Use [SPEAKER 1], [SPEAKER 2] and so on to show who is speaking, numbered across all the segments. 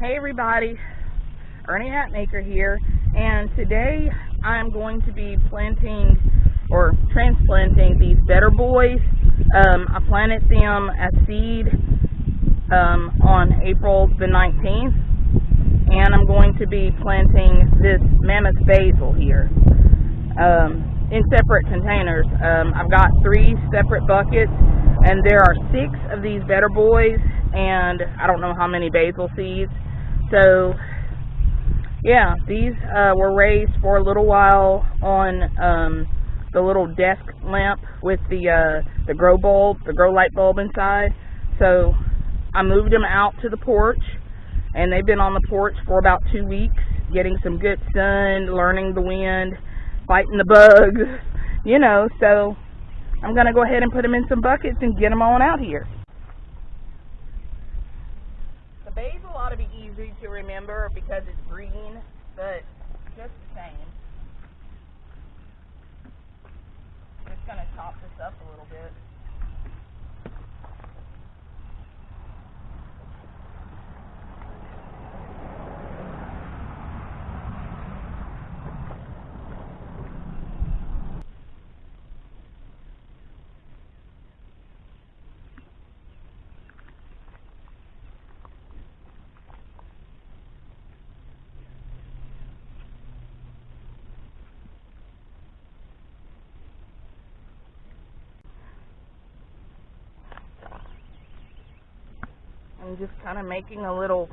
[SPEAKER 1] Hey everybody, Ernie Hatmaker here, and today I'm going to be planting or transplanting these better boys. Um, I planted them as seed um, on April the 19th, and I'm going to be planting this mammoth basil here um, in separate containers. Um, I've got three separate buckets, and there are six of these better boys, and I don't know how many basil seeds. So, yeah, these uh, were raised for a little while on um, the little desk lamp with the uh, the grow bulb, the grow light bulb inside. So I moved them out to the porch, and they've been on the porch for about two weeks, getting some good sun, learning the wind, fighting the bugs, you know. So I'm gonna go ahead and put them in some buckets and get them on out here. The basil ought to be easy to remember because it's green, but just the same. I'm just gonna chop this up a little bit. I'm just kind of making a little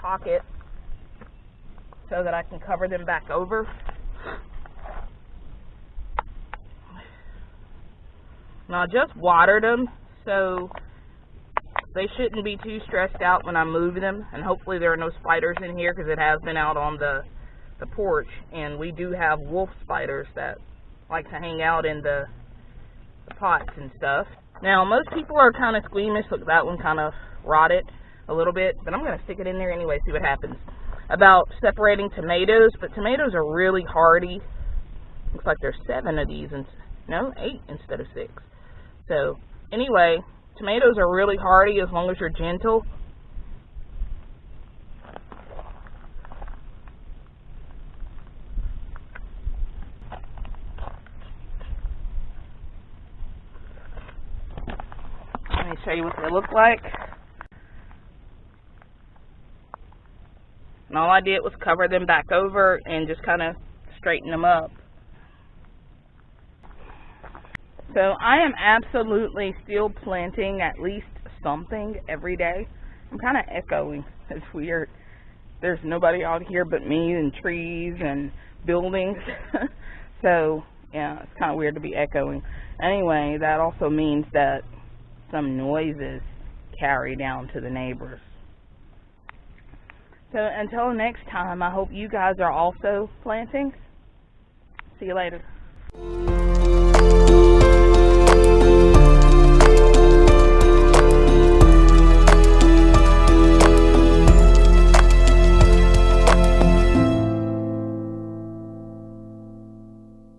[SPEAKER 1] pocket so that I can cover them back over. Now I just watered them, so they shouldn't be too stressed out when I move them, and hopefully there are no spiders in here because it has been out on the the porch, and we do have wolf spiders that like to hang out in the, the pots and stuff. Now most people are kind of squeamish. Look, that one kind of rotted a little bit, but I'm going to stick it in there anyway, see what happens. About separating tomatoes, but tomatoes are really hardy. Looks like there's seven of these, and no, eight instead of six. So, anyway, tomatoes are really hardy as long as you're gentle. Let me show you what they look like. And all I did was cover them back over and just kind of straighten them up. So I am absolutely still planting at least something every day. I'm kind of echoing. It's weird. There's nobody out here but me and trees and buildings. so, yeah, it's kind of weird to be echoing. Anyway, that also means that some noises carry down to the neighbors. So until next time, I hope you guys are also planting. See you later.